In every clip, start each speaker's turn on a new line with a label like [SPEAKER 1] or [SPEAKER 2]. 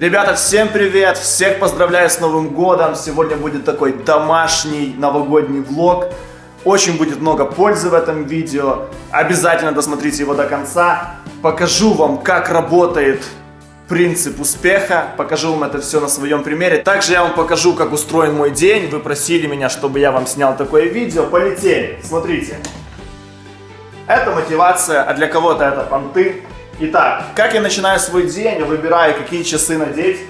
[SPEAKER 1] Ребята, всем привет! Всех поздравляю с Новым Годом! Сегодня будет такой домашний новогодний влог. Очень будет много пользы в этом видео. Обязательно досмотрите его до конца. Покажу вам, как работает принцип успеха. Покажу вам это все на своем примере. Также я вам покажу, как устроен мой день. Вы просили меня, чтобы я вам снял такое видео. Полетели! Смотрите. Это мотивация, а для кого-то это понты. Итак, как я начинаю свой день, выбираю, какие часы надеть.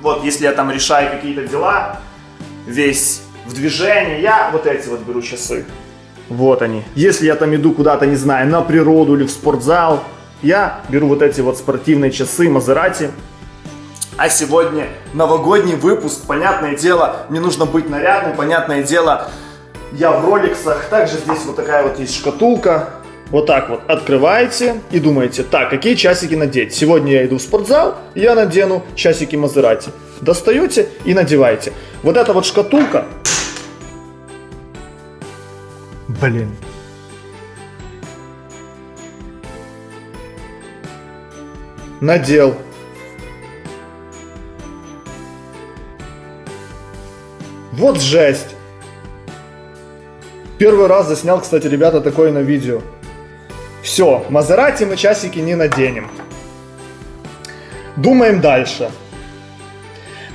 [SPEAKER 1] Вот, если я там решаю какие-то дела, весь в движении, я вот эти вот беру часы. Вот они. Если я там иду куда-то, не знаю, на природу или в спортзал, я беру вот эти вот спортивные часы Мазерати. А сегодня новогодний выпуск, понятное дело, мне нужно быть нарядным, понятное дело, я в роликсах. Также здесь вот такая вот есть шкатулка, вот так вот открываете и думаете, так, какие часики надеть? Сегодня я иду в спортзал, я надену часики Мазерати. Достаете и надеваете. Вот эта вот шкатулка. Блин. Надел. Вот жесть. Первый раз заснял, кстати, ребята, такое на видео. Все, Мазерати мы часики не наденем. Думаем дальше.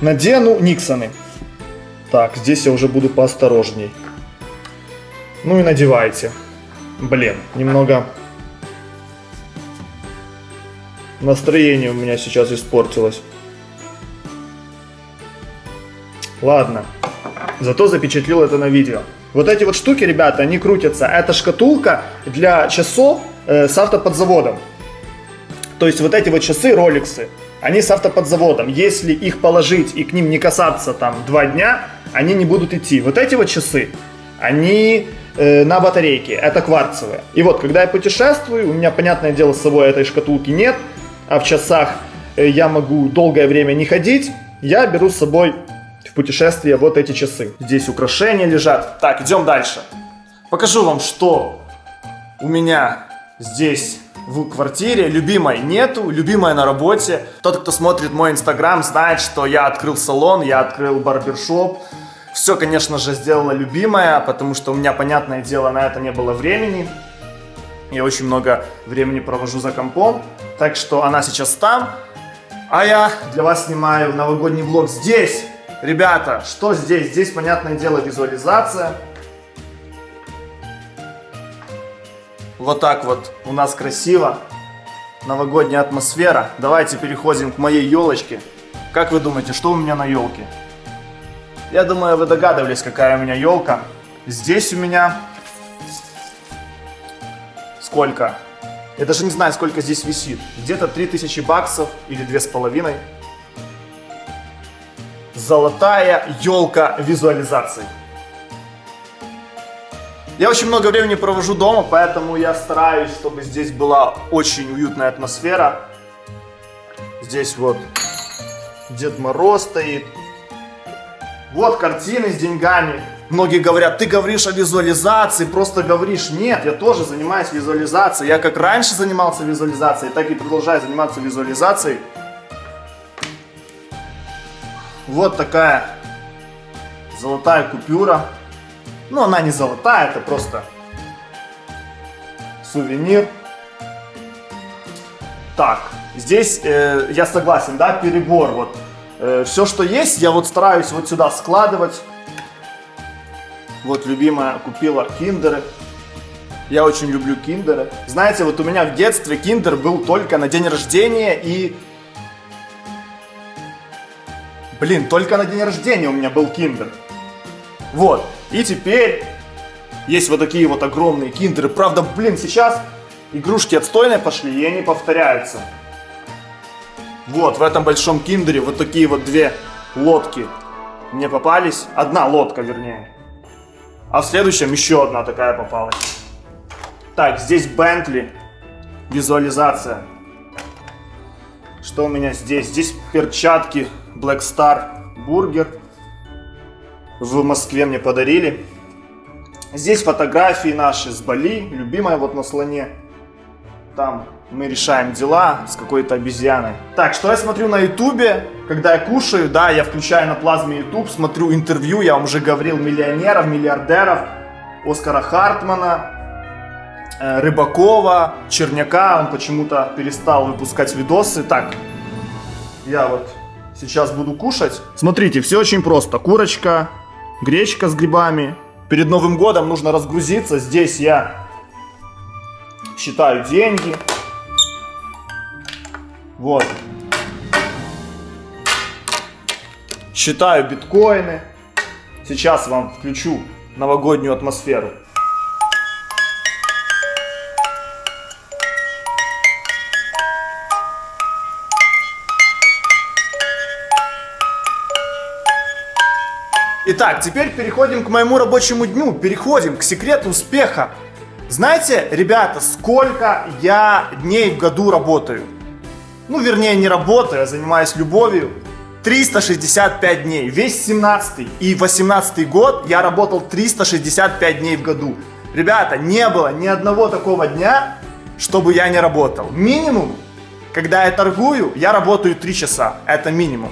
[SPEAKER 1] Надену Никсоны. Так, здесь я уже буду поосторожней. Ну и надевайте. Блин, немного настроение у меня сейчас испортилось. Ладно, зато запечатлил это на видео. Вот эти вот штуки, ребята, они крутятся. Это шкатулка для часов э, с автоподзаводом. То есть вот эти вот часы, роликсы, они с автоподзаводом. Если их положить и к ним не касаться там два дня, они не будут идти. Вот эти вот часы, они э, на батарейке, это кварцевые. И вот, когда я путешествую, у меня, понятное дело, с собой этой шкатулки нет, а в часах э, я могу долгое время не ходить, я беру с собой в путешествие вот эти часы. Здесь украшения лежат. Так, идем дальше. Покажу вам, что у меня здесь в квартире. Любимой нету, любимая на работе. Тот, кто смотрит мой инстаграм, знает, что я открыл салон, я открыл барбершоп. Все, конечно же, сделала любимая, потому что у меня, понятное дело, на это не было времени. Я очень много времени провожу за компом. Так что она сейчас там. А я для вас снимаю новогодний влог здесь. Ребята, что здесь? Здесь, понятное дело, визуализация. Вот так вот у нас красиво. Новогодняя атмосфера. Давайте переходим к моей елочке. Как вы думаете, что у меня на елке? Я думаю, вы догадывались, какая у меня елка. Здесь у меня... Сколько? Я даже не знаю, сколько здесь висит. Где-то 3000 баксов или 2,5 золотая елка визуализации. Я очень много времени провожу дома, поэтому я стараюсь, чтобы здесь была очень уютная атмосфера. Здесь вот Дед Мороз стоит. Вот картины с деньгами. Многие говорят, ты говоришь о визуализации, просто говоришь. Нет, я тоже занимаюсь визуализацией. Я как раньше занимался визуализацией, так и продолжаю заниматься визуализацией. Вот такая золотая купюра. Ну, она не золотая, это просто сувенир. Так, здесь э, я согласен, да, перебор. Вот э, все, что есть, я вот стараюсь вот сюда складывать. Вот любимая купила киндеры. Я очень люблю киндеры. Знаете, вот у меня в детстве киндер был только на день рождения и Блин, только на день рождения у меня был киндер. Вот. И теперь есть вот такие вот огромные киндеры. Правда, блин, сейчас игрушки отстойные пошли, и они повторяются. Вот, в этом большом киндере вот такие вот две лодки мне попались. Одна лодка, вернее. А в следующем еще одна такая попалась. Так, здесь Бентли. Визуализация. Что у меня здесь? Здесь перчатки Black Star Burger. В Москве мне подарили. Здесь фотографии наши с Бали, любимая вот на слоне. Там мы решаем дела с какой-то обезьяной. Так, что я смотрю на ютубе, когда я кушаю, да, я включаю на плазме YouTube, смотрю интервью, я вам уже говорил, миллионеров, миллиардеров, Оскара Хартмана, э, Рыбакова, Черняка, он почему-то перестал выпускать видосы. Так, я вот сейчас буду кушать. Смотрите, все очень просто. Курочка, гречка с грибами. Перед Новым годом нужно разгрузиться. Здесь я считаю деньги. Вот. Считаю биткоины. Сейчас вам включу новогоднюю атмосферу. Итак, теперь переходим к моему рабочему дню, переходим к секрету успеха. Знаете, ребята, сколько я дней в году работаю? Ну, вернее, не работаю, а занимаюсь любовью. 365 дней. Весь 17 и 18 год я работал 365 дней в году. Ребята, не было ни одного такого дня, чтобы я не работал. Минимум, когда я торгую, я работаю 3 часа. Это минимум.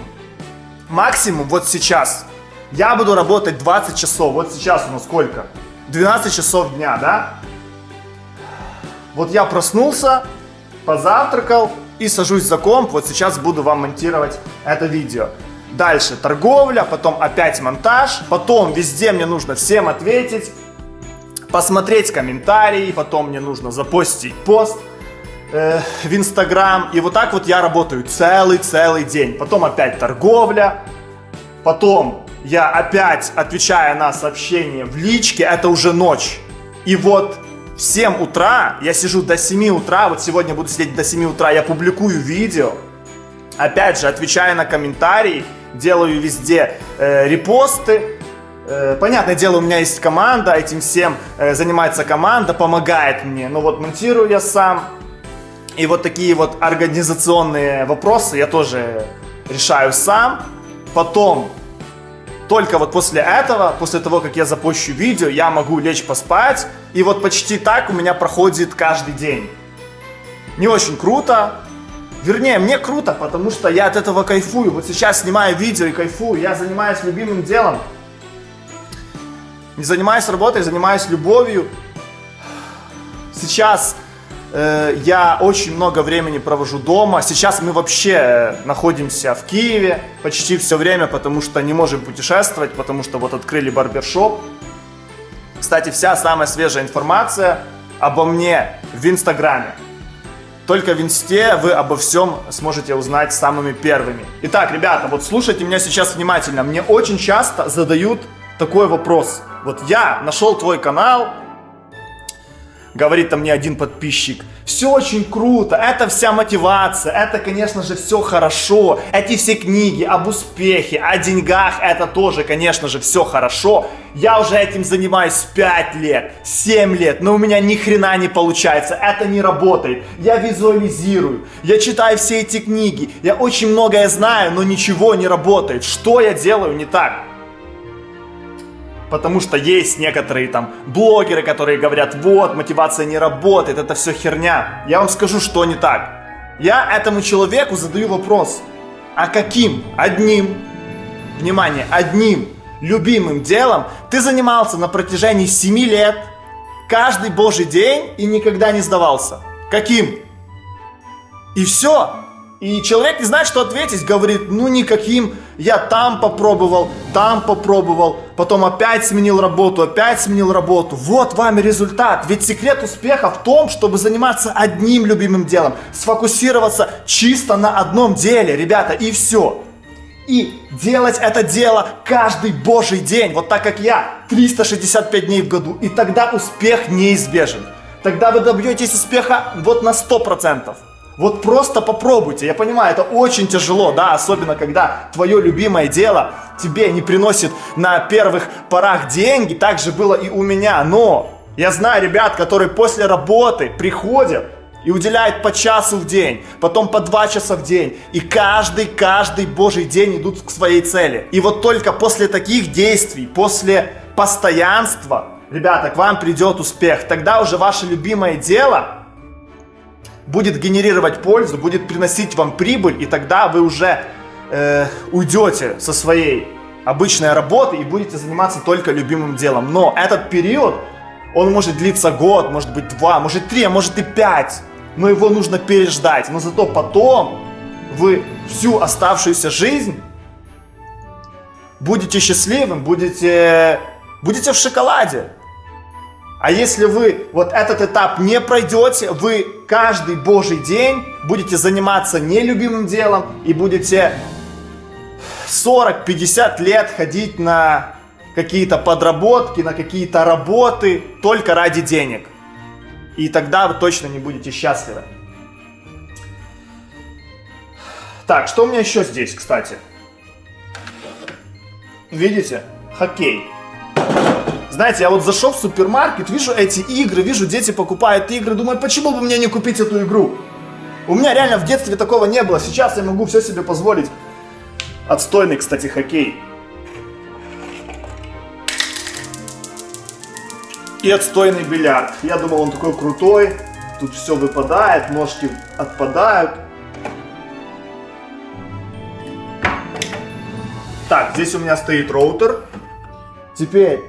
[SPEAKER 1] Максимум вот сейчас. Я буду работать 20 часов. Вот сейчас у нас сколько? 12 часов дня, да? Вот я проснулся, позавтракал и сажусь за комп. Вот сейчас буду вам монтировать это видео. Дальше торговля, потом опять монтаж, потом везде мне нужно всем ответить, посмотреть комментарии, потом мне нужно запостить пост э, в Инстаграм. И вот так вот я работаю целый-целый день. Потом опять торговля, потом я опять отвечаю на сообщения в личке, это уже ночь. И вот в 7 утра, я сижу до 7 утра, вот сегодня буду сидеть до 7 утра, я публикую видео, опять же, отвечаю на комментарии, делаю везде э, репосты, э, Понятное дело, у меня есть команда, этим всем э, занимается команда, помогает мне. Но вот монтирую я сам. И вот такие вот организационные вопросы я тоже решаю сам. Потом только вот после этого, после того, как я запущу видео, я могу лечь поспать. И вот почти так у меня проходит каждый день. Не очень круто. Вернее, мне круто, потому что я от этого кайфую. Вот сейчас снимаю видео и кайфую. Я занимаюсь любимым делом. Не занимаюсь работой, занимаюсь любовью. Сейчас я очень много времени провожу дома. Сейчас мы вообще находимся в Киеве почти все время, потому что не можем путешествовать, потому что вот открыли барбершоп. Кстати, вся самая свежая информация обо мне в Инстаграме. Только в Инсте вы обо всем сможете узнать самыми первыми. Итак, ребята, вот слушайте меня сейчас внимательно. Мне очень часто задают такой вопрос. Вот я нашел твой канал, говорит там мне один подписчик, все очень круто, это вся мотивация, это, конечно же, все хорошо, эти все книги об успехе, о деньгах, это тоже, конечно же, все хорошо. Я уже этим занимаюсь 5 лет, 7 лет, но у меня ни хрена не получается, это не работает. Я визуализирую, я читаю все эти книги, я очень многое знаю, но ничего не работает. Что я делаю не так? Потому что есть некоторые там блогеры, которые говорят, вот, мотивация не работает, это все херня. Я вам скажу, что не так. Я этому человеку задаю вопрос, а каким одним, внимание, одним любимым делом ты занимался на протяжении 7 лет, каждый божий день и никогда не сдавался? Каким? И все. И человек не знает, что ответить, говорит, ну никаким, я там попробовал, там попробовал, потом опять сменил работу, опять сменил работу. Вот вам и результат. Ведь секрет успеха в том, чтобы заниматься одним любимым делом, сфокусироваться чисто на одном деле, ребята, и все. И делать это дело каждый божий день, вот так как я, 365 дней в году. И тогда успех неизбежен. Тогда вы добьетесь успеха вот на 100%. Вот просто попробуйте. Я понимаю, это очень тяжело, да, особенно когда твое любимое дело тебе не приносит на первых порах деньги. Так же было и у меня. Но я знаю ребят, которые после работы приходят и уделяют по часу в день, потом по два часа в день. И каждый, каждый божий день идут к своей цели. И вот только после таких действий, после постоянства, ребята, к вам придет успех. Тогда уже ваше любимое дело будет генерировать пользу, будет приносить вам прибыль, и тогда вы уже э, уйдете со своей обычной работы и будете заниматься только любимым делом. Но этот период, он может длиться год, может быть два, может три, а может и пять. Но его нужно переждать. Но зато потом вы всю оставшуюся жизнь будете счастливым, будете, будете в шоколаде. А если вы вот этот этап не пройдете, вы каждый божий день будете заниматься нелюбимым делом и будете 40-50 лет ходить на какие-то подработки, на какие-то работы только ради денег. И тогда вы точно не будете счастливы. Так, что у меня еще здесь, кстати? Видите? Хоккей. Знаете, я вот зашел в супермаркет, вижу эти игры, вижу, дети покупают игры, думаю, почему бы мне не купить эту игру? У меня реально в детстве такого не было, сейчас я могу все себе позволить. Отстойный, кстати, хоккей. И отстойный бильярд. Я думал, он такой крутой. Тут все выпадает, ножки отпадают. Так, здесь у меня стоит роутер. Теперь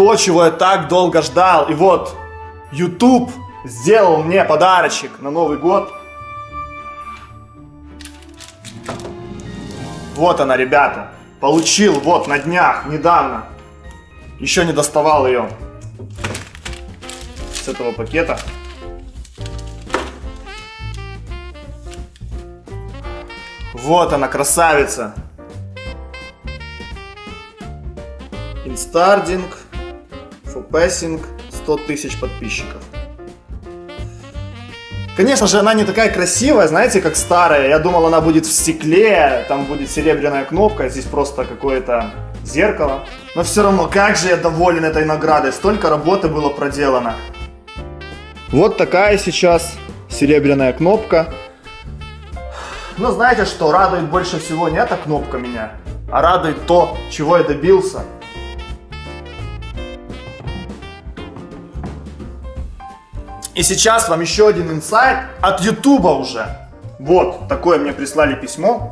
[SPEAKER 1] то, чего я так долго ждал. И вот YouTube сделал мне подарочек на Новый год. Вот она, ребята. Получил вот на днях, недавно. Еще не доставал ее с этого пакета. Вот она, красавица. Инстардинг, for passing, 100 тысяч подписчиков. Конечно же, она не такая красивая, знаете, как старая. Я думал, она будет в стекле, там будет серебряная кнопка, здесь просто какое-то зеркало. Но все равно, как же я доволен этой наградой. Столько работы было проделано. Вот такая сейчас серебряная кнопка. Но знаете что, радует больше всего не эта кнопка меня, а радует то, чего я добился. И сейчас вам еще один инсайт от Ютуба уже. Вот, такое мне прислали письмо.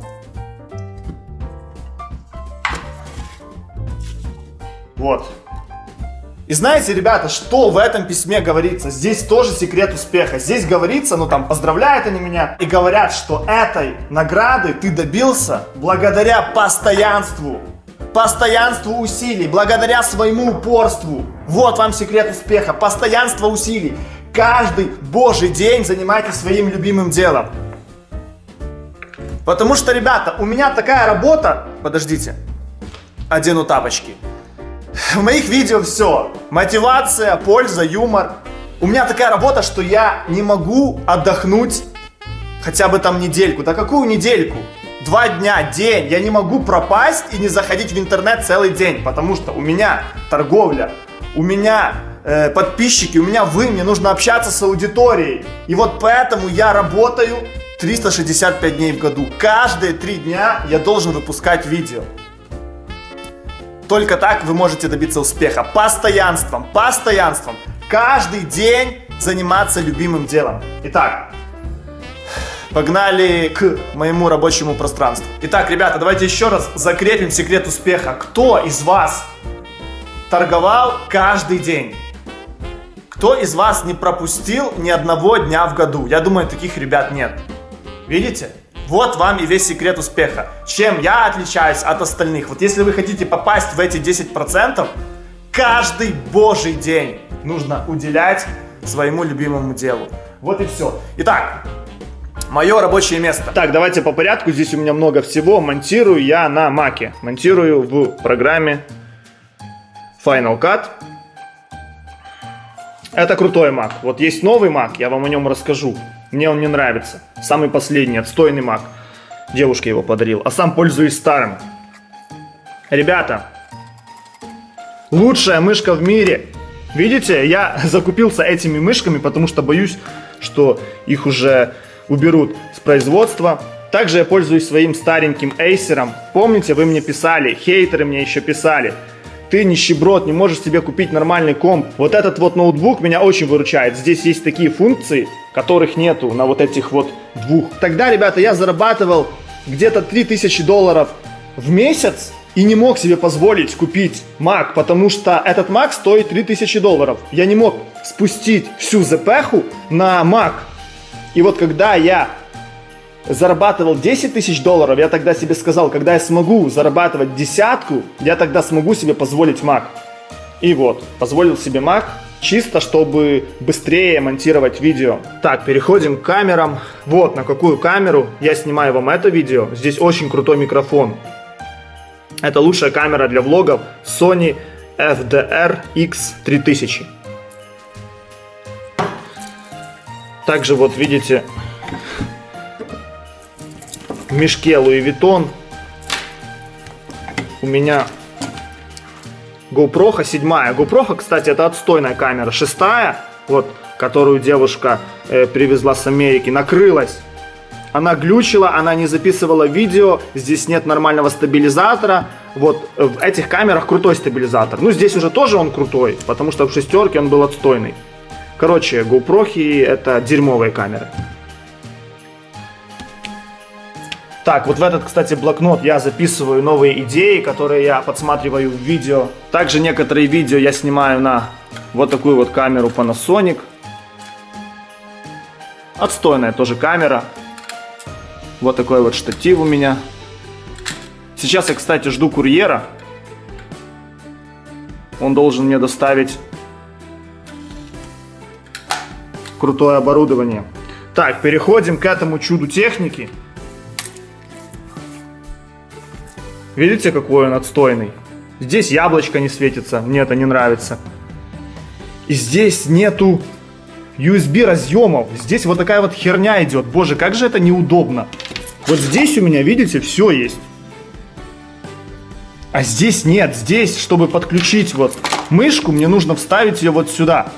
[SPEAKER 1] Вот. И знаете, ребята, что в этом письме говорится? Здесь тоже секрет успеха. Здесь говорится, ну там поздравляют они меня и говорят, что этой награды ты добился благодаря постоянству. Постоянству усилий, благодаря своему упорству. Вот вам секрет успеха. Постоянство усилий. Каждый божий день занимайтесь своим любимым делом. Потому что, ребята, у меня такая работа... Подождите. Одену тапочки. В моих видео все. Мотивация, польза, юмор. У меня такая работа, что я не могу отдохнуть хотя бы там недельку. Да какую недельку? Два дня, день. Я не могу пропасть и не заходить в интернет целый день, потому что у меня торговля, у меня э, подписчики, у меня вы, мне нужно общаться с аудиторией. И вот поэтому я работаю 365 дней в году. Каждые три дня я должен выпускать видео. Только так вы можете добиться успеха. Постоянством, постоянством. Каждый день заниматься любимым делом. Итак, погнали к моему рабочему пространству. Итак, ребята, давайте еще раз закрепим секрет успеха. Кто из вас торговал каждый день? Кто из вас не пропустил ни одного дня в году? Я думаю, таких ребят нет. Видите? Вот вам и весь секрет успеха. Чем я отличаюсь от остальных? Вот если вы хотите попасть в эти 10%, каждый божий день нужно уделять своему любимому делу. Вот и все. Итак, мое рабочее место. Так, давайте по порядку. Здесь у меня много всего. Монтирую я на маке. Монтирую в программе Final Cut. Это крутой Mac. Вот есть новый Mac, я вам о нем расскажу. Мне он не нравится. Самый последний, отстойный Mac. Девушка его подарил. А сам пользуюсь старым. Ребята, лучшая мышка в мире. Видите, я закупился этими мышками, потому что боюсь, что их уже уберут с производства. Также я пользуюсь своим стареньким Acer. Помните, вы мне писали, хейтеры мне еще писали. Ты нищеброд, не можешь себе купить нормальный комп. Вот этот вот ноутбук меня очень выручает. Здесь есть такие функции, которых нету на вот этих вот двух. Тогда, ребята, я зарабатывал где-то 3000 долларов в месяц и не мог себе позволить купить Mac, потому что этот Mac стоит 3000 долларов. Я не мог спустить всю запеху на Mac. И вот когда я зарабатывал 10 тысяч долларов, я тогда себе сказал, когда я смогу зарабатывать десятку, я тогда смогу себе позволить Mac. И вот, позволил себе Mac, чисто чтобы быстрее монтировать видео. Так, переходим к камерам. Вот на какую камеру я снимаю вам это видео. Здесь очень крутой микрофон. Это лучшая камера для влогов Sony FDR X3000. Также вот видите в мешке Louis Vuitton у меня GoPro 7. GoPro, кстати, это отстойная камера. Шестая, вот, которую девушка э, привезла с Америки, накрылась. Она глючила, она не записывала видео, здесь нет нормального стабилизатора. Вот в этих камерах крутой стабилизатор. Ну, здесь уже тоже он крутой, потому что в шестерке он был отстойный. Короче, GoPro это дерьмовые камеры. Так, вот в этот, кстати, блокнот я записываю новые идеи, которые я подсматриваю в видео. Также некоторые видео я снимаю на вот такую вот камеру Panasonic. Отстойная тоже камера. Вот такой вот штатив у меня. Сейчас я, кстати, жду курьера. Он должен мне доставить крутое оборудование. Так, переходим к этому чуду техники. Видите, какой он отстойный? Здесь яблочко не светится, мне это не нравится. И здесь нету USB разъемов. Здесь вот такая вот херня идет. Боже, как же это неудобно. Вот здесь у меня, видите, все есть. А здесь нет. Здесь, чтобы подключить вот мышку, мне нужно вставить ее вот сюда.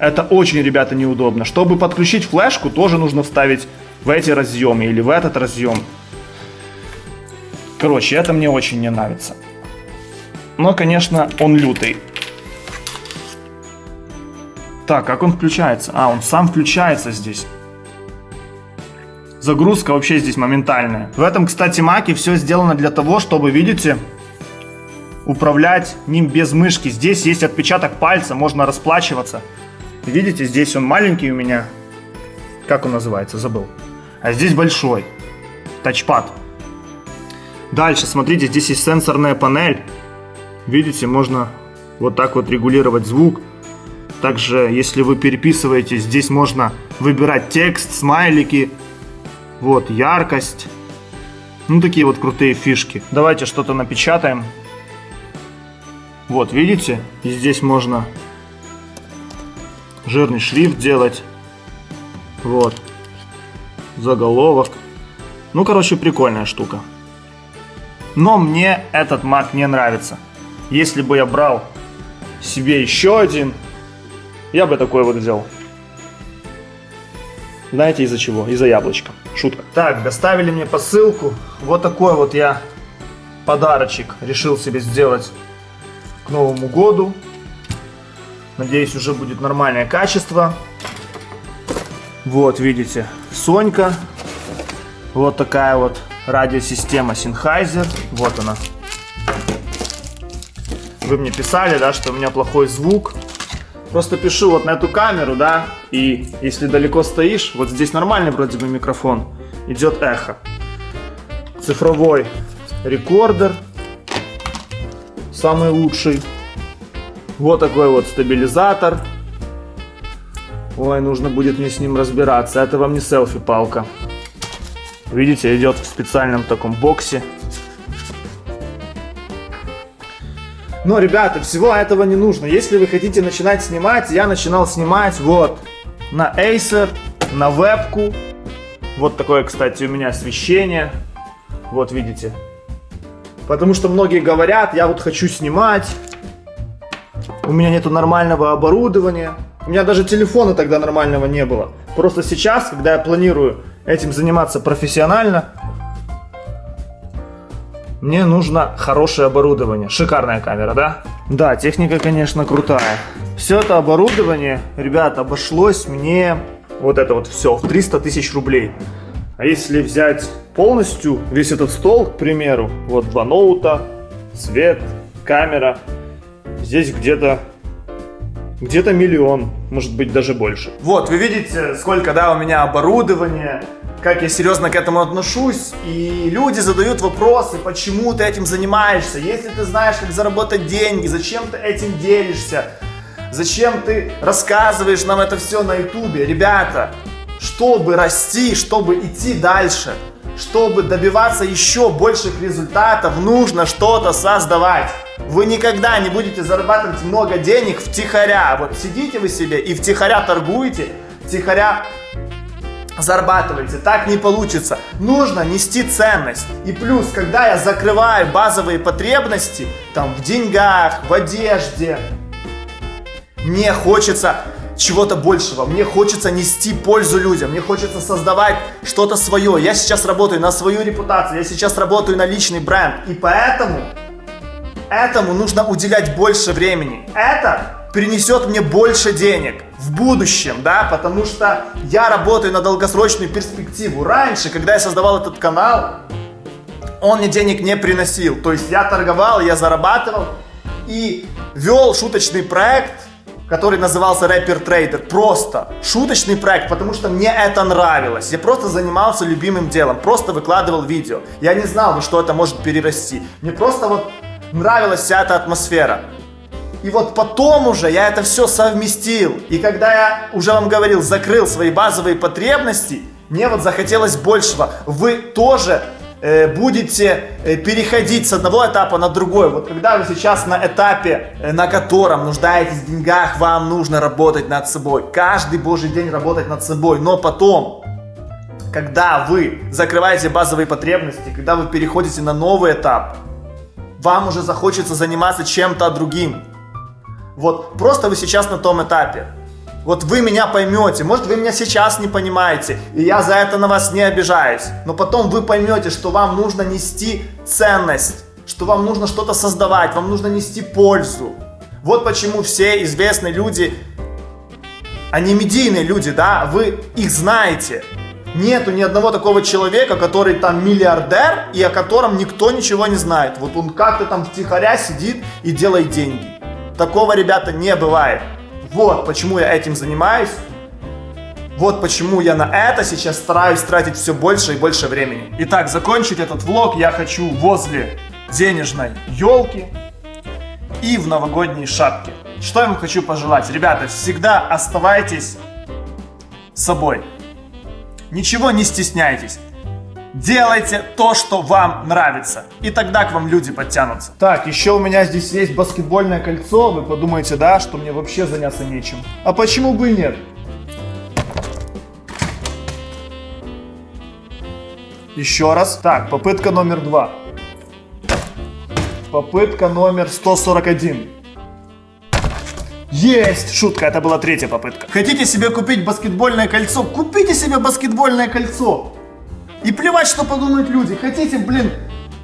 [SPEAKER 1] Это очень, ребята, неудобно. Чтобы подключить флешку, тоже нужно вставить в эти разъемы или в этот разъем. Короче, это мне очень не нравится. Но, конечно, он лютый. Так, как он включается? А, он сам включается здесь. Загрузка вообще здесь моментальная. В этом, кстати, маке все сделано для того, чтобы, видите, управлять ним без мышки. Здесь есть отпечаток пальца, можно расплачиваться. Видите, здесь он маленький у меня. Как он называется? Забыл. А здесь большой. Тачпад. Дальше, смотрите, здесь есть сенсорная панель. Видите, можно вот так вот регулировать звук. Также, если вы переписываете, здесь можно выбирать текст, смайлики. Вот, яркость. Ну, такие вот крутые фишки. Давайте что-то напечатаем. Вот, видите? И здесь можно жирный шрифт делать. Вот. Заголовок. Ну, короче, прикольная штука. Но мне этот Mac не нравится. Если бы я брал себе еще один, я бы такой вот взял. Знаете из-за чего? Из-за яблочка. Шутка. Так, доставили мне посылку. Вот такой вот я подарочек решил себе сделать к Новому году. Надеюсь, уже будет нормальное качество. Вот, видите, Сонька. Вот такая вот радиосистема Sennheiser. Вот она. Вы мне писали, да, что у меня плохой звук. Просто пишу вот на эту камеру, да, и если далеко стоишь, вот здесь нормальный вроде бы микрофон, идет эхо. Цифровой рекордер, самый лучший. Вот такой вот стабилизатор. Ой, нужно будет мне с ним разбираться. Это вам не селфи-палка. Видите, идет в специальном таком боксе. Но, ребята, всего этого не нужно. Если вы хотите начинать снимать, я начинал снимать вот на Acer, на вебку. Вот такое, кстати, у меня освещение. Вот, видите. Потому что многие говорят, я вот хочу снимать. У меня нету нормального оборудования. У меня даже телефона тогда нормального не было. Просто сейчас, когда я планирую этим заниматься профессионально, мне нужно хорошее оборудование. Шикарная камера, да? Да, техника, конечно, крутая. Все это оборудование, ребят, обошлось мне вот это вот все в 300 тысяч рублей. А если взять полностью весь этот стол, к примеру, вот два ноута, свет, камера, здесь где-то где-то миллион, может быть даже больше. Вот, вы видите, сколько, да, у меня оборудования, как я серьезно к этому отношусь, и люди задают вопросы, почему ты этим занимаешься, если ты знаешь, как заработать деньги, зачем ты этим делишься, зачем ты рассказываешь нам это все на ютубе. Ребята, чтобы расти, чтобы идти дальше, чтобы добиваться еще больших результатов, нужно что-то создавать. Вы никогда не будете зарабатывать много денег втихаря. Вот сидите вы себе и втихаря торгуете, втихаря зарабатываете. Так не получится. Нужно нести ценность. И плюс, когда я закрываю базовые потребности, там в деньгах, в одежде, мне хочется чего-то большего. Мне хочется нести пользу людям. Мне хочется создавать что-то свое. Я сейчас работаю на свою репутацию. Я сейчас работаю на личный бренд. И поэтому этому нужно уделять больше времени. Это принесет мне больше денег в будущем, да, потому что я работаю на долгосрочную перспективу. Раньше, когда я создавал этот канал, он мне денег не приносил. То есть я торговал, я зарабатывал и вел шуточный проект, который назывался Рэпер Трейдер. Просто шуточный проект, потому что мне это нравилось. Я просто занимался любимым делом, просто выкладывал видео. Я не знал, во что это может перерасти. Мне просто вот нравилась вся эта атмосфера. И вот потом уже я это все совместил. И когда я, уже вам говорил, закрыл свои базовые потребности, мне вот захотелось большего. Вы тоже будете э, переходить с одного этапа на другой. Вот когда вы сейчас на этапе, э, на котором нуждаетесь в деньгах, вам нужно работать над собой. Каждый божий день работать над собой. Но потом, когда вы закрываете базовые потребности, когда вы переходите на новый этап, вам уже захочется заниматься чем-то другим. Вот просто вы сейчас на том этапе. Вот вы меня поймете, может вы меня сейчас не понимаете, и я за это на вас не обижаюсь. Но потом вы поймете, что вам нужно нести ценность, что вам нужно что-то создавать, вам нужно нести пользу. Вот почему все известные люди, они медийные люди, да, вы их знаете. Нету ни одного такого человека, который там миллиардер и о котором никто ничего не знает. Вот он как-то там втихаря сидит и делает деньги. Такого, ребята, не бывает. Вот почему я этим занимаюсь. Вот почему я на это сейчас стараюсь тратить все больше и больше времени. Итак, закончить этот влог я хочу возле денежной елки и в новогодней шапке. Что я вам хочу пожелать? Ребята, всегда оставайтесь собой. Ничего не стесняйтесь. Делайте то, что вам нравится. И тогда к вам люди подтянутся. Так, еще у меня здесь есть баскетбольное кольцо. Вы подумаете, да, что мне вообще заняться нечем. А почему бы и нет? Еще раз. Так, попытка номер два. Попытка номер 141. Есть! Шутка, это была третья попытка. Хотите себе купить баскетбольное кольцо? Купите себе баскетбольное кольцо! И плевать, что подумают люди. Хотите, блин,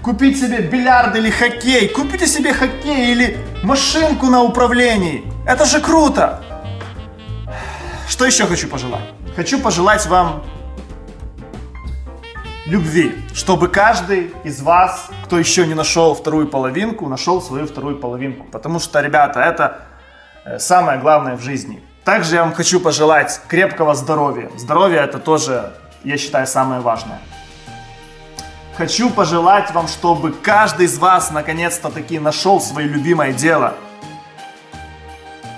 [SPEAKER 1] купить себе бильярд или хоккей, купите себе хоккей или машинку на управлении. Это же круто! Что еще хочу пожелать? Хочу пожелать вам любви, чтобы каждый из вас, кто еще не нашел вторую половинку, нашел свою вторую половинку. Потому что, ребята, это э, самое главное в жизни. Также я вам хочу пожелать крепкого здоровья. Здоровье это тоже я считаю, самое важное. Хочу пожелать вам, чтобы каждый из вас наконец-то таки нашел свое любимое дело.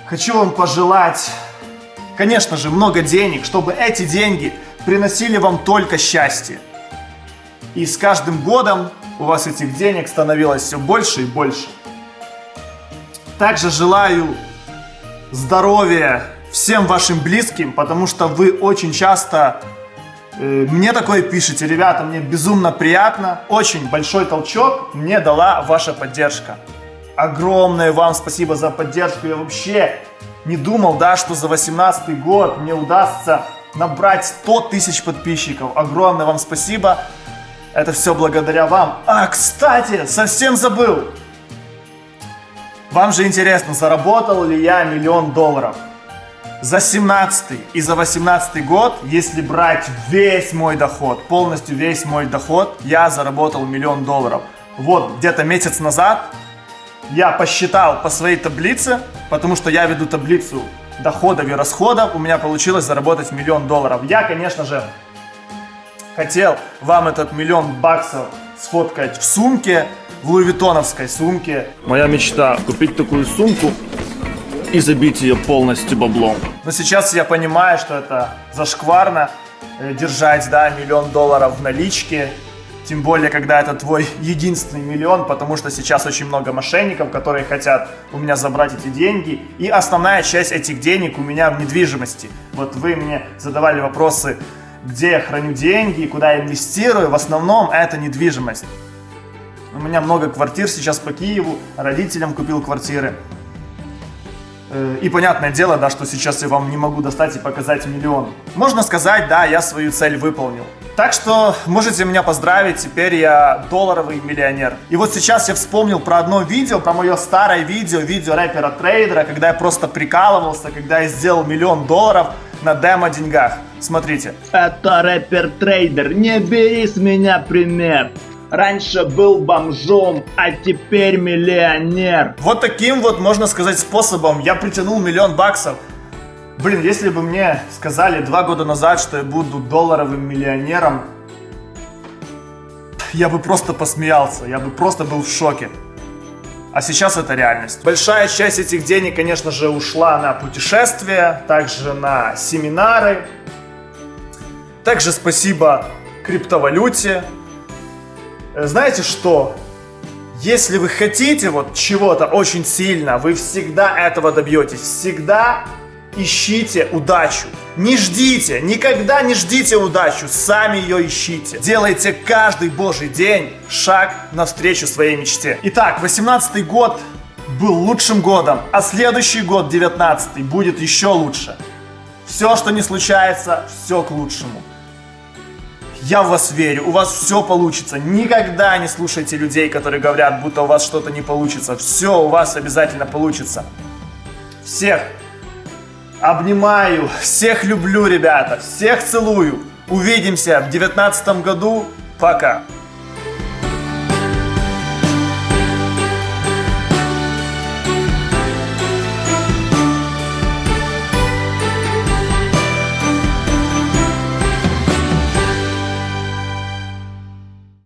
[SPEAKER 1] Хочу вам пожелать, конечно же, много денег, чтобы эти деньги приносили вам только счастье. И с каждым годом у вас этих денег становилось все больше и больше. Также желаю здоровья всем вашим близким, потому что вы очень часто мне такое пишите, ребята, мне безумно приятно. Очень большой толчок мне дала ваша поддержка. Огромное вам спасибо за поддержку. Я вообще не думал, да, что за 18 год мне удастся набрать 100 тысяч подписчиков. Огромное вам спасибо. Это все благодаря вам. А, кстати, совсем забыл. Вам же интересно, заработал ли я миллион долларов? За 17 и за 18 год, если брать весь мой доход, полностью весь мой доход, я заработал миллион долларов. Вот где-то месяц назад я посчитал по своей таблице, потому что я веду таблицу доходов и расходов, у меня получилось заработать миллион долларов. Я, конечно же, хотел вам этот миллион баксов сфоткать в сумке, в луивитоновской сумке.
[SPEAKER 2] Моя мечта купить такую сумку и забить ее полностью баблом.
[SPEAKER 1] Но сейчас я понимаю, что это зашкварно э, держать, да, миллион долларов в наличке. Тем более, когда это твой единственный миллион, потому что сейчас очень много мошенников, которые хотят у меня забрать эти деньги. И основная часть этих денег у меня в недвижимости. Вот вы мне задавали вопросы, где я храню деньги, куда я инвестирую. В основном это недвижимость. У меня много квартир сейчас по Киеву, родителям купил квартиры. Э, и понятное дело, да, что сейчас я вам не могу достать и показать миллион. Можно сказать, да, я свою цель выполнил. Так что можете меня поздравить, теперь я долларовый миллионер. И вот сейчас я вспомнил про одно видео, про мое старое видео, видео рэпера-трейдера, когда я просто прикалывался, когда я сделал миллион долларов на демо-деньгах. Смотрите.
[SPEAKER 3] Это рэпер-трейдер, не бери с меня пример. Раньше был бомжом, а теперь миллионер.
[SPEAKER 1] Вот таким вот, можно сказать, способом я притянул миллион баксов. Блин, если бы мне сказали два года назад, что я буду долларовым миллионером, я бы просто посмеялся, я бы просто был в шоке. А сейчас это реальность. Большая часть этих денег, конечно же, ушла на путешествия, также на семинары. Также спасибо криптовалюте, знаете что? Если вы хотите вот чего-то очень сильно, вы всегда этого добьетесь. Всегда ищите удачу. Не ждите, никогда не ждите удачу, сами ее ищите. Делайте каждый божий день шаг навстречу своей мечте. Итак, 18 год был лучшим годом, а следующий год, 19 будет еще лучше. Все, что не случается, все к лучшему. Я в вас верю, у вас все получится. Никогда не слушайте людей, которые говорят, будто у вас что-то не получится. Все у вас обязательно получится. Всех обнимаю, всех люблю, ребята, всех целую. Увидимся в девятнадцатом году. Пока.